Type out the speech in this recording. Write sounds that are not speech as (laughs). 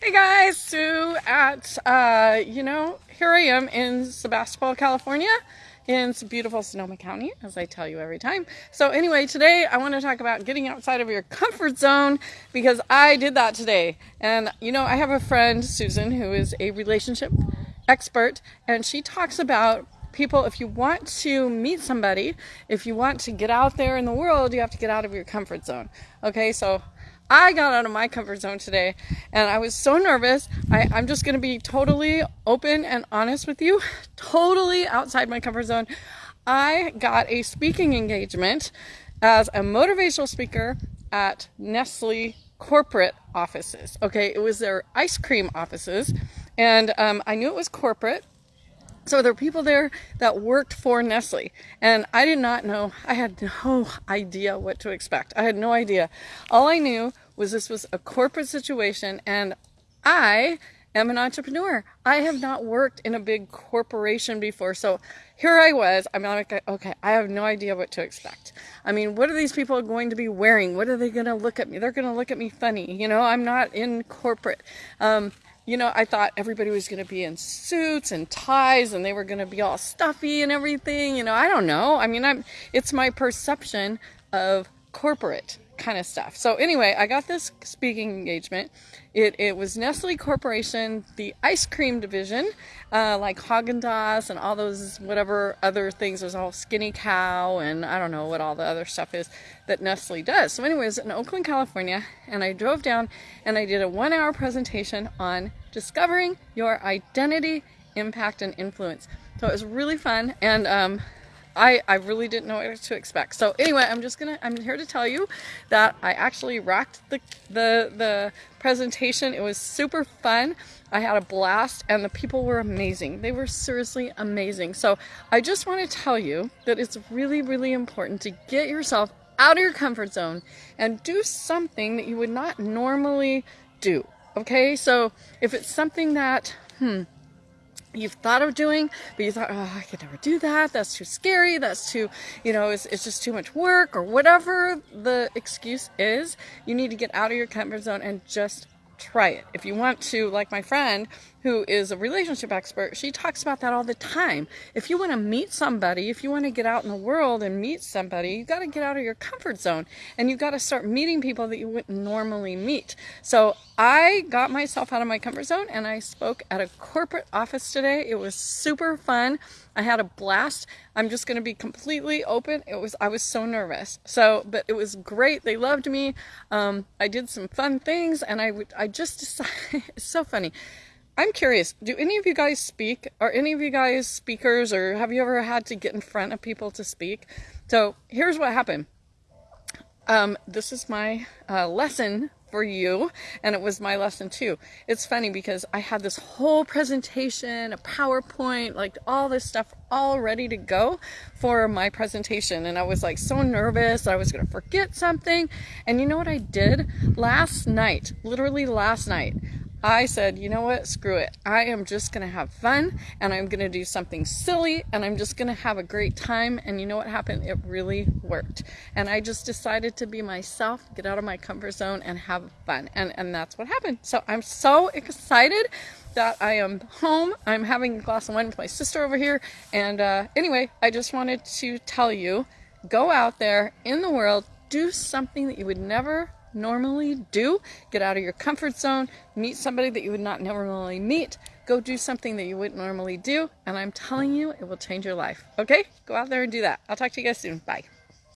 Hey guys, Sue at, uh, you know, here I am in Sebastopol, California, in beautiful Sonoma County, as I tell you every time. So anyway, today I want to talk about getting outside of your comfort zone because I did that today. And, you know, I have a friend, Susan, who is a relationship expert, and she talks about people, if you want to meet somebody, if you want to get out there in the world, you have to get out of your comfort zone. Okay, so I got out of my comfort zone today and I was so nervous. I, I'm just going to be totally open and honest with you, (laughs) totally outside my comfort zone. I got a speaking engagement as a motivational speaker at Nestle corporate offices. Okay, it was their ice cream offices, and um, I knew it was corporate so there were people there that worked for Nestle, and I did not know, I had no (laughs) idea what to expect. I had no idea. All I knew was this was a corporate situation, and I am an entrepreneur. I have not worked in a big corporation before. So here I was. I'm like, okay, I have no idea what to expect. I mean, what are these people going to be wearing? What are they going to look at me? They're going to look at me funny. You know, I'm not in corporate. Um, you know, I thought everybody was going to be in suits and ties and they were going to be all stuffy and everything. You know, I don't know. I mean, I'm it's my perception of corporate kind of stuff. So anyway, I got this speaking engagement. It, it was Nestle Corporation, the ice cream division, uh, like Haagen-Dazs and all those whatever other things. There's all Skinny Cow and I don't know what all the other stuff is that Nestle does. So anyways, in Oakland, California, and I drove down and I did a one-hour presentation on discovering your identity, impact, and influence. So it was really fun and um, I, I really didn't know what to expect. So anyway, I'm just gonna I'm here to tell you that I actually rocked the the the presentation. It was super fun. I had a blast and the people were amazing. They were seriously amazing. So I just want to tell you that it's really, really important to get yourself out of your comfort zone and do something that you would not normally do. Okay, so if it's something that, hmm, you've thought of doing, but you thought, oh, I could never do that. That's too scary. That's too, you know, it's, it's just too much work or whatever the excuse is. You need to get out of your comfort zone and just try it. If you want to, like my friend who is a relationship expert, she talks about that all the time. If you want to meet somebody, if you want to get out in the world and meet somebody, you got to get out of your comfort zone and you've got to start meeting people that you wouldn't normally meet. So I got myself out of my comfort zone and I spoke at a corporate office today. It was super fun. I had a blast. I'm just going to be completely open. It was I was so nervous. So, but it was great. They loved me. Um, I did some fun things, and I would I just (laughs) decided. it's so funny. I'm curious. Do any of you guys speak? Are any of you guys speakers, or have you ever had to get in front of people to speak? So here's what happened. Um, this is my uh, lesson for you and it was my lesson too. It's funny because I had this whole presentation, a PowerPoint, like all this stuff all ready to go for my presentation and I was like so nervous I was gonna forget something and you know what I did last night literally last night I said, you know what, screw it. I am just going to have fun and I'm going to do something silly and I'm just going to have a great time. And you know what happened? It really worked. And I just decided to be myself, get out of my comfort zone and have fun. And, and that's what happened. So I'm so excited that I am home. I'm having a glass of wine with my sister over here. And uh, anyway, I just wanted to tell you go out there in the world, do something that you would never normally do. Get out of your comfort zone, meet somebody that you would not normally meet, go do something that you wouldn't normally do, and I'm telling you, it will change your life. Okay? Go out there and do that. I'll talk to you guys soon. Bye.